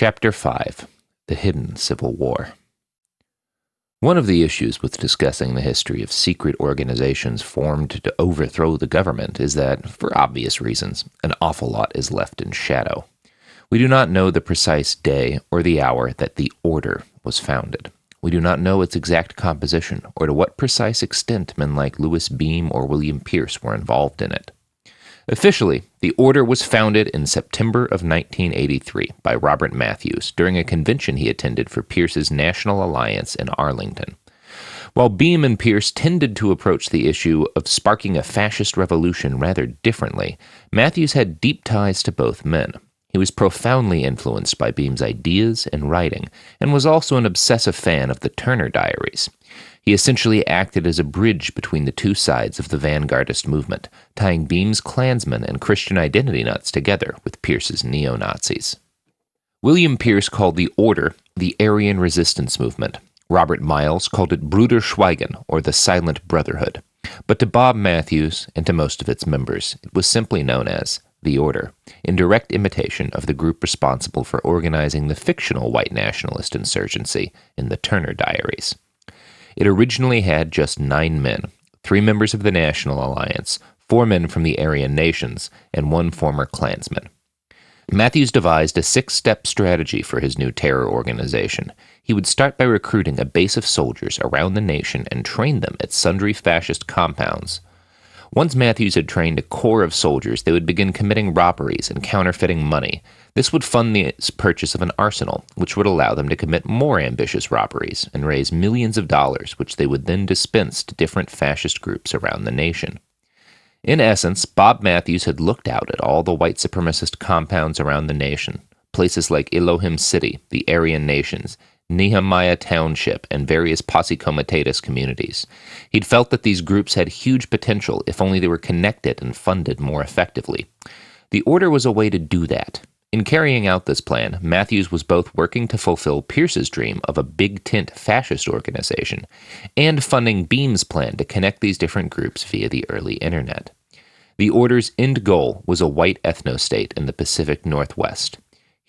Chapter 5 The Hidden Civil War. One of the issues with discussing the history of secret organizations formed to overthrow the government is that, for obvious reasons, an awful lot is left in shadow. We do not know the precise day or the hour that the Order was founded. We do not know its exact composition or to what precise extent men like Louis Beam or William Pierce were involved in it. Officially, the order was founded in September of 1983 by Robert Matthews during a convention he attended for Pierce's National Alliance in Arlington. While Beam and Pierce tended to approach the issue of sparking a fascist revolution rather differently, Matthews had deep ties to both men. He was profoundly influenced by Beam's ideas and writing, and was also an obsessive fan of the Turner Diaries. He essentially acted as a bridge between the two sides of the vanguardist movement, tying Beam's Klansmen and Christian identity nuts together with Pierce's neo Nazis. William Pierce called the Order the Aryan Resistance Movement. Robert Miles called it Bruder Schweigen, or the Silent Brotherhood. But to Bob Matthews and to most of its members, it was simply known as the Order, in direct imitation of the group responsible for organizing the fictional white nationalist insurgency in the Turner Diaries. It originally had just nine men three members of the National Alliance, four men from the Aryan nations, and one former Klansman. Matthews devised a six step strategy for his new terror organization. He would start by recruiting a base of soldiers around the nation and train them at sundry fascist compounds once Matthews had trained a corps of soldiers, they would begin committing robberies and counterfeiting money. This would fund the purchase of an arsenal, which would allow them to commit more ambitious robberies and raise millions of dollars, which they would then dispense to different fascist groups around the nation. In essence, Bob Matthews had looked out at all the white supremacist compounds around the nation, places like Elohim City, the Aryan nations, Nehemiah Township, and various Posse Comitatus communities. He'd felt that these groups had huge potential if only they were connected and funded more effectively. The Order was a way to do that. In carrying out this plan, Matthews was both working to fulfill Pierce's dream of a big tent fascist organization and funding Beam's plan to connect these different groups via the early internet. The Order's end goal was a white ethno state in the Pacific Northwest.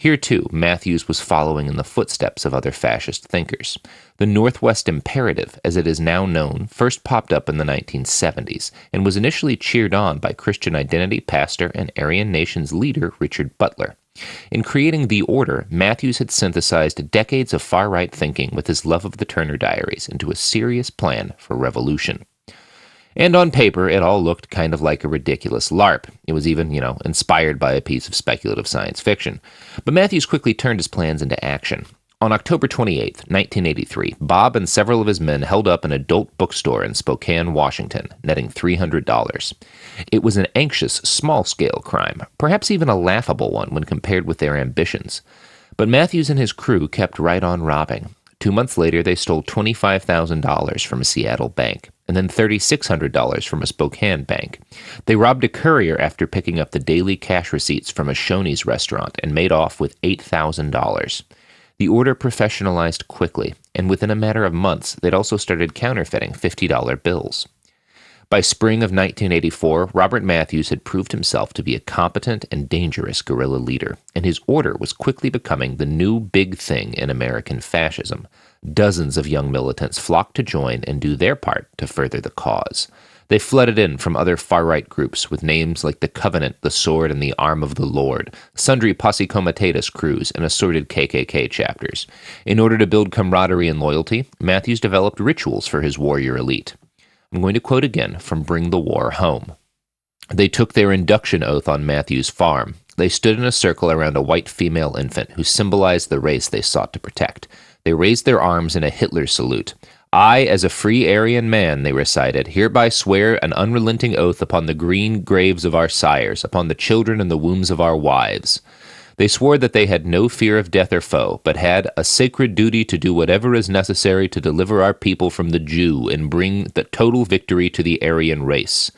Here, too, Matthews was following in the footsteps of other fascist thinkers. The Northwest Imperative, as it is now known, first popped up in the 1970s and was initially cheered on by Christian Identity pastor and Aryan Nations leader Richard Butler. In creating The Order, Matthews had synthesized decades of far right thinking with his love of the Turner Diaries into a serious plan for revolution. And on paper, it all looked kind of like a ridiculous LARP. It was even, you know, inspired by a piece of speculative science fiction. But Matthews quickly turned his plans into action. On October 28, 1983, Bob and several of his men held up an adult bookstore in Spokane, Washington, netting $300. It was an anxious, small scale crime, perhaps even a laughable one when compared with their ambitions. But Matthews and his crew kept right on robbing. Two months later, they stole $25,000 from a Seattle bank and then $3,600 from a Spokane bank. They robbed a courier after picking up the daily cash receipts from a Shoney's restaurant and made off with $8,000. The order professionalized quickly, and within a matter of months, they'd also started counterfeiting $50 bills. By spring of 1984, Robert Matthews had proved himself to be a competent and dangerous guerrilla leader, and his order was quickly becoming the new big thing in American fascism. Dozens of young militants flocked to join and do their part to further the cause. They flooded in from other far right groups with names like the Covenant, the Sword, and the Arm of the Lord, sundry Posse Comitatus crews, and assorted KKK chapters. In order to build camaraderie and loyalty, Matthews developed rituals for his warrior elite. I'm going to quote again from Bring the War Home. They took their induction oath on Matthew's farm. They stood in a circle around a white female infant who symbolized the race they sought to protect. They raised their arms in a Hitler salute. I, as a free Aryan man, they recited, hereby swear an unrelenting oath upon the green graves of our sires, upon the children and the wombs of our wives. They swore that they had no fear of death or foe, but had a sacred duty to do whatever is necessary to deliver our people from the Jew and bring the total victory to the Aryan race.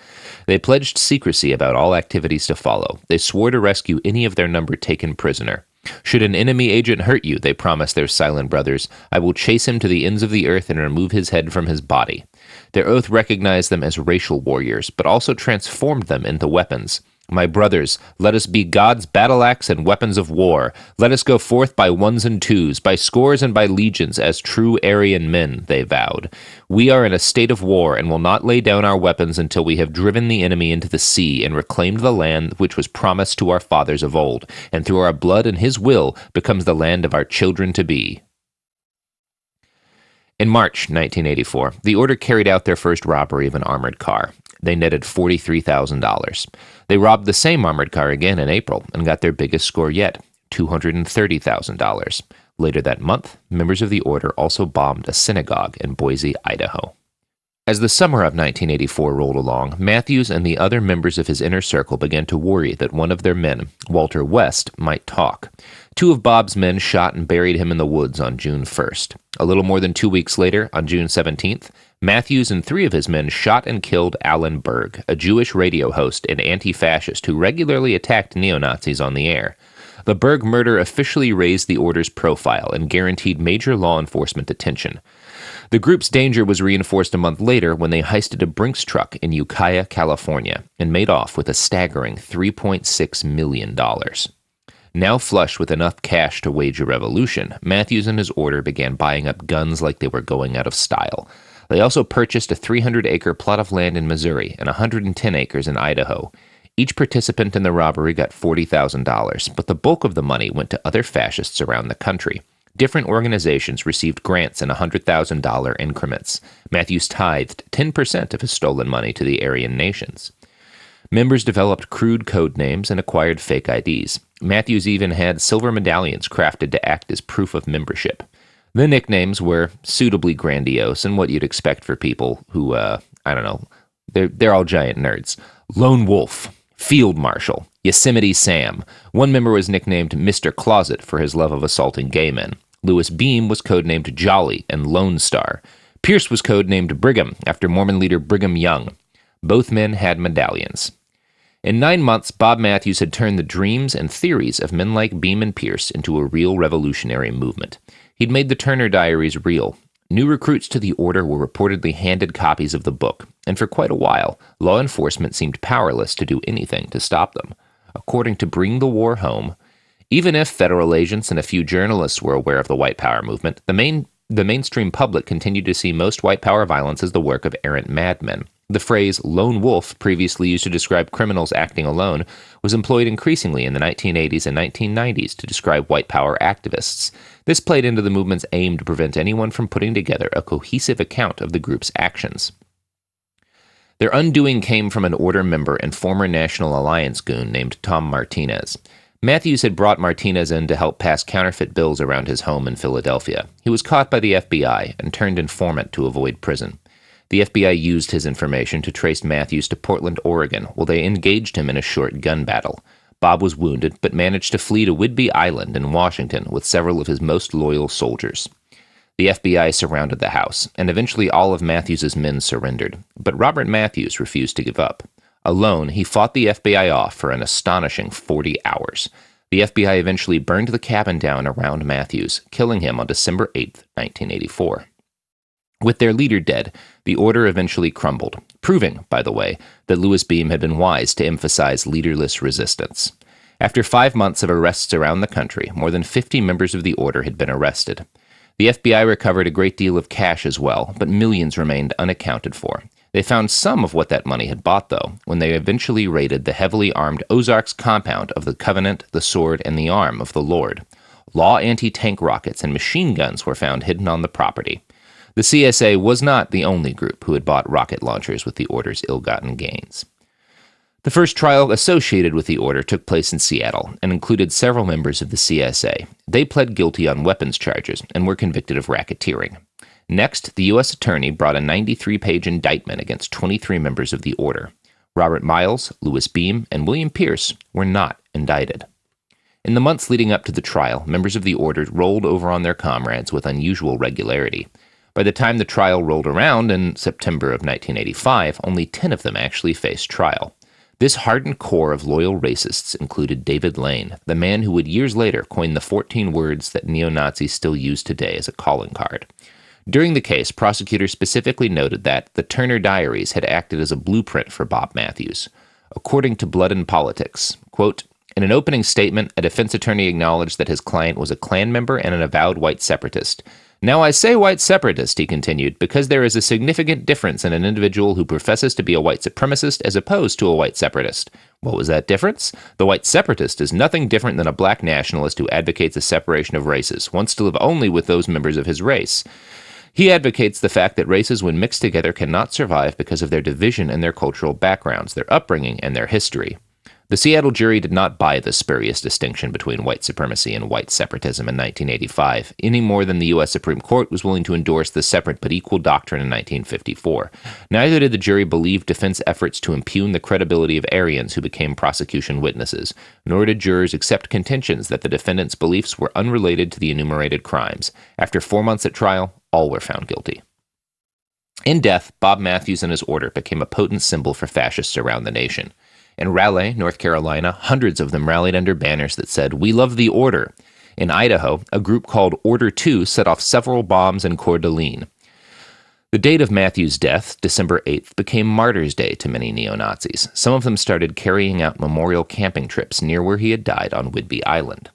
They pledged secrecy about all activities to follow. They swore to rescue any of their number taken prisoner. Should an enemy agent hurt you, they promised their silent brothers, I will chase him to the ends of the earth and remove his head from his body. Their oath recognized them as racial warriors, but also transformed them into weapons. My brothers, let us be God's battle axe and weapons of war. Let us go forth by ones and twos, by scores and by legions, as true Aryan men, they vowed. We are in a state of war, and will not lay down our weapons until we have driven the enemy into the sea and reclaimed the land which was promised to our fathers of old, and through our blood and his will becomes the land of our children to be. In March 1984, the Order carried out their first robbery of an armored car. They netted $43,000. They robbed the same armored car again in April and got their biggest score yet $230,000. Later that month, members of the order also bombed a synagogue in Boise, Idaho. As the summer of 1984 rolled along, Matthews and the other members of his inner circle began to worry that one of their men, Walter West, might talk. Two of Bob's men shot and buried him in the woods on June 1st. A little more than two weeks later, on June 17th, Matthews and three of his men shot and killed Alan Berg, a Jewish radio host and anti fascist who regularly attacked neo Nazis on the air. The Berg murder officially raised the order's profile and guaranteed major law enforcement attention. The group's danger was reinforced a month later when they heisted a Brinks truck in Ukiah, California, and made off with a staggering $3.6 million. Now flush with enough cash to wage a revolution, Matthews and his order began buying up guns like they were going out of style. They also purchased a 300 acre plot of land in Missouri and 110 acres in Idaho. Each participant in the robbery got $40,000, but the bulk of the money went to other fascists around the country. Different organizations received grants in $100,000 increments. Matthews tithed 10% of his stolen money to the Aryan nations. Members developed crude code names and acquired fake IDs. Matthews even had silver medallions crafted to act as proof of membership. The nicknames were suitably grandiose and what you'd expect for people who, uh, I don't know, they're, they're all giant nerds. Lone Wolf, Field Marshal, Yosemite Sam. One member was nicknamed Mr. Closet for his love of assaulting gay men. Louis Beam was codenamed Jolly and Lone Star. Pierce was codenamed Brigham after Mormon leader Brigham Young. Both men had medallions. In nine months, Bob Matthews had turned the dreams and theories of men like Beam and Pierce into a real revolutionary movement. He'd made the Turner Diaries real. New recruits to the order were reportedly handed copies of the book, and for quite a while, law enforcement seemed powerless to do anything to stop them. According to Bring the War Home, even if federal agents and a few journalists were aware of the white power movement, the main the mainstream public continued to see most white power violence as the work of errant madmen. The phrase lone wolf, previously used to describe criminals acting alone, was employed increasingly in the 1980s and 1990s to describe white power activists. This played into the movement's aim to prevent anyone from putting together a cohesive account of the group's actions. Their undoing came from an order member and former National Alliance goon named Tom Martinez. Matthews had brought Martinez in to help pass counterfeit bills around his home in Philadelphia. He was caught by the FBI and turned informant to avoid prison. The FBI used his information to trace Matthews to Portland, Oregon, while they engaged him in a short gun battle. Bob was wounded, but managed to flee to Whidbey Island in Washington with several of his most loyal soldiers. The FBI surrounded the house, and eventually all of Matthews's men surrendered, but Robert Matthews refused to give up. Alone, he fought the FBI off for an astonishing 40 hours. The FBI eventually burned the cabin down around Matthews, killing him on December 8, 1984. With their leader dead, the order eventually crumbled, proving, by the way, that Louis Beam had been wise to emphasize leaderless resistance. After five months of arrests around the country, more than 50 members of the order had been arrested. The FBI recovered a great deal of cash as well, but millions remained unaccounted for. They found some of what that money had bought, though, when they eventually raided the heavily armed Ozarks compound of the Covenant, the Sword, and the Arm of the Lord. LAW anti tank rockets and machine guns were found hidden on the property. The CSA was not the only group who had bought rocket launchers with the order's ill gotten gains. The first trial associated with the order took place in Seattle and included several members of the CSA. They pled guilty on weapons charges and were convicted of racketeering. Next, the U.S. Attorney brought a 93 page indictment against 23 members of the order. Robert Miles, Louis Beam, and William Pierce were not indicted. In the months leading up to the trial, members of the order rolled over on their comrades with unusual regularity. By the time the trial rolled around in September of 1985, only 10 of them actually faced trial. This hardened core of loyal racists included David Lane, the man who would years later coin the 14 words that neo Nazis still use today as a calling card. During the case, prosecutors specifically noted that the Turner Diaries had acted as a blueprint for Bob Matthews. according to Blood and Politics. Quote, in an opening statement, a defense attorney acknowledged that his client was a Klan member and an avowed white separatist. Now, I say white separatist, he continued, because there is a significant difference in an individual who professes to be a white supremacist as opposed to a white separatist. What was that difference? The white separatist is nothing different than a black nationalist who advocates a separation of races, wants to live only with those members of his race. He advocates the fact that races, when mixed together, cannot survive because of their division and their cultural backgrounds, their upbringing, and their history. The Seattle jury did not buy the spurious distinction between white supremacy and white separatism in 1985, any more than the U.S. Supreme Court was willing to endorse the separate but equal doctrine in 1954. Neither did the jury believe defense efforts to impugn the credibility of Aryans who became prosecution witnesses, nor did jurors accept contentions that the defendant's beliefs were unrelated to the enumerated crimes. After four months at trial, all were found guilty. In death, Bob Matthews and his order became a potent symbol for fascists around the nation. In Raleigh, North Carolina, hundreds of them rallied under banners that said, We love the order. In Idaho, a group called Order 2 set off several bombs in Coeur d'Alene. The date of Matthew's death, December 8th, became Martyrs' Day to many neo Nazis. Some of them started carrying out memorial camping trips near where he had died on Whidbey Island.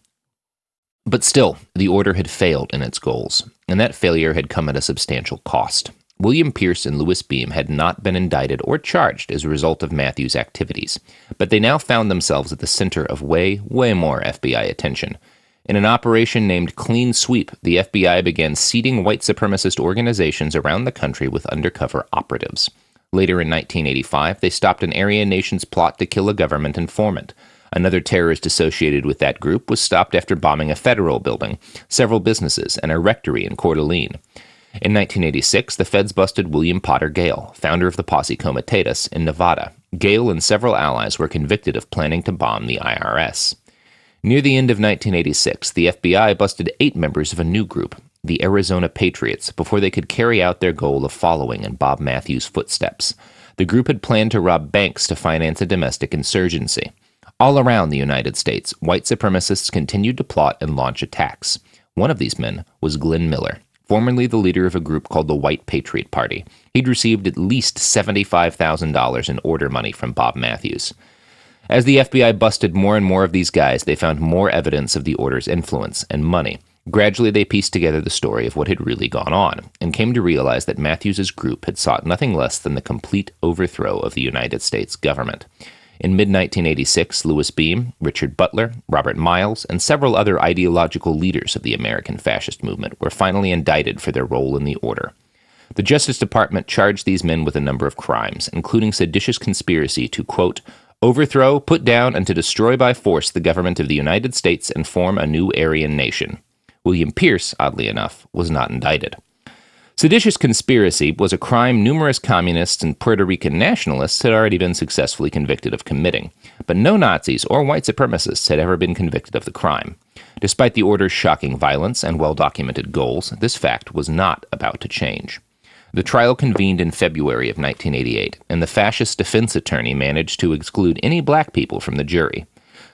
But still, the order had failed in its goals, and that failure had come at a substantial cost. William Pierce and Louis Beam had not been indicted or charged as a result of Matthews' activities, but they now found themselves at the center of way, way more FBI attention. In an operation named Clean Sweep, the FBI began seeding white supremacist organizations around the country with undercover operatives. Later in 1985, they stopped an Aryan nation's plot to kill a government informant. Another terrorist associated with that group was stopped after bombing a federal building, several businesses, and a rectory in Coeur d'Alene. In 1986, the feds busted William Potter Gale, founder of the Posse Comitatus, in Nevada. Gale and several allies were convicted of planning to bomb the IRS. Near the end of 1986, the FBI busted eight members of a new group, the Arizona Patriots, before they could carry out their goal of following in Bob Matthews' footsteps. The group had planned to rob banks to finance a domestic insurgency. All around the United States, white supremacists continued to plot and launch attacks. One of these men was Glenn Miller formerly the leader of a group called the White Patriot Party. He'd received at least $75,000 in order money from Bob Matthews. As the FBI busted more and more of these guys, they found more evidence of the order's influence and money. Gradually, they pieced together the story of what had really gone on and came to realize that Matthews's group had sought nothing less than the complete overthrow of the United States government. In mid 1986, Louis Beam, Richard Butler, Robert Miles, and several other ideological leaders of the American fascist movement were finally indicted for their role in the order. The Justice Department charged these men with a number of crimes, including seditious conspiracy to, quote, overthrow, put down, and to destroy by force the government of the United States and form a new Aryan nation. William Pierce, oddly enough, was not indicted. Seditious conspiracy was a crime numerous communists and Puerto Rican nationalists had already been successfully convicted of committing, but no Nazis or white supremacists had ever been convicted of the crime. Despite the order's shocking violence and well documented goals, this fact was not about to change. The trial convened in February of 1988, and the fascist defense attorney managed to exclude any black people from the jury.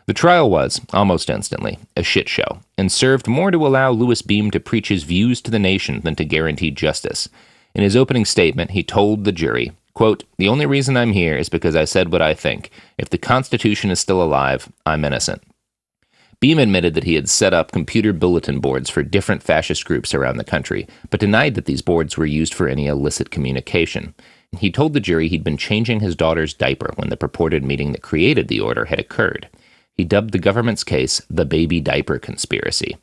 The trial was, almost instantly, a shit show, and served more to allow Louis Beam to preach his views to the nation than to guarantee justice. In his opening statement, he told the jury, quote, The only reason I'm here is because I said what I think. If the Constitution is still alive, I'm innocent. Beam admitted that he had set up computer bulletin boards for different fascist groups around the country, but denied that these boards were used for any illicit communication. He told the jury he'd been changing his daughter's diaper when the purported meeting that created the order had occurred. He dubbed the government's case the baby diaper conspiracy.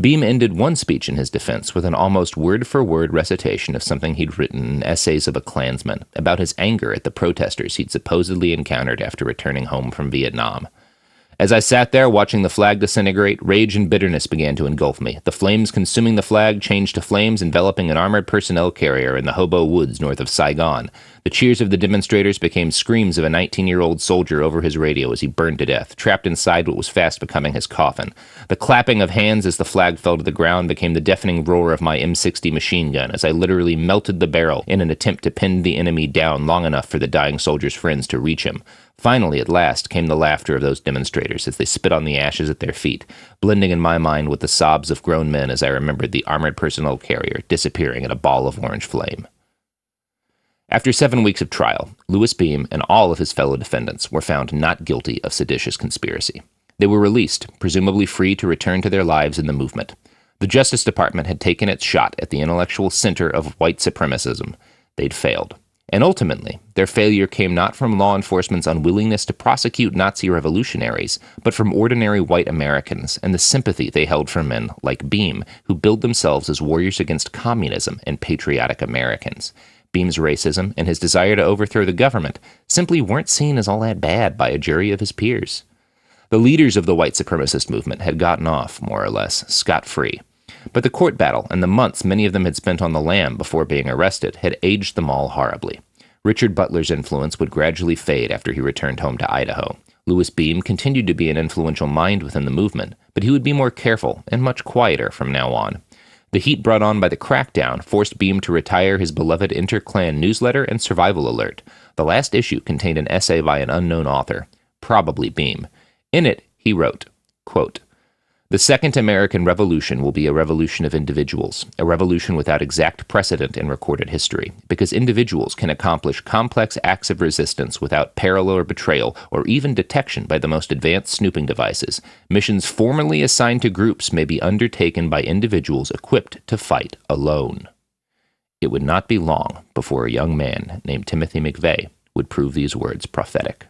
Beam ended one speech in his defense with an almost word for word recitation of something he'd written in Essays of a Klansman about his anger at the protesters he'd supposedly encountered after returning home from Vietnam. As I sat there watching the flag disintegrate, rage and bitterness began to engulf me. The flames consuming the flag changed to flames enveloping an armored personnel carrier in the Hobo Woods north of Saigon. The cheers of the demonstrators became screams of a 19 year old soldier over his radio as he burned to death, trapped inside what was fast becoming his coffin. The clapping of hands as the flag fell to the ground became the deafening roar of my M60 machine gun as I literally melted the barrel in an attempt to pin the enemy down long enough for the dying soldier's friends to reach him. Finally, at last, came the laughter of those demonstrators as they spit on the ashes at their feet, blending in my mind with the sobs of grown men as I remembered the armored personnel carrier disappearing in a ball of orange flame. After seven weeks of trial, Louis Beam and all of his fellow defendants were found not guilty of seditious conspiracy. They were released, presumably free to return to their lives in the movement. The Justice Department had taken its shot at the intellectual center of white supremacism. They'd failed. And ultimately, their failure came not from law enforcement's unwillingness to prosecute Nazi revolutionaries, but from ordinary white Americans and the sympathy they held for men like Beam, who billed themselves as warriors against communism and patriotic Americans. Beam's racism and his desire to overthrow the government simply weren't seen as all that bad by a jury of his peers. The leaders of the white supremacist movement had gotten off, more or less, scot free. But the court battle and the months many of them had spent on the lam before being arrested had aged them all horribly. Richard Butler's influence would gradually fade after he returned home to Idaho. Louis Beam continued to be an influential mind within the movement, but he would be more careful and much quieter from now on. The heat brought on by the crackdown forced Beam to retire his beloved Inter-Klan newsletter and Survival Alert. The last issue contained an essay by an unknown author, probably Beam. In it, he wrote, quote, the Second American Revolution will be a revolution of individuals, a revolution without exact precedent in recorded history, because individuals can accomplish complex acts of resistance without peril or betrayal, or even detection by the most advanced snooping devices. Missions formerly assigned to groups may be undertaken by individuals equipped to fight alone. It would not be long before a young man named Timothy McVeigh would prove these words prophetic.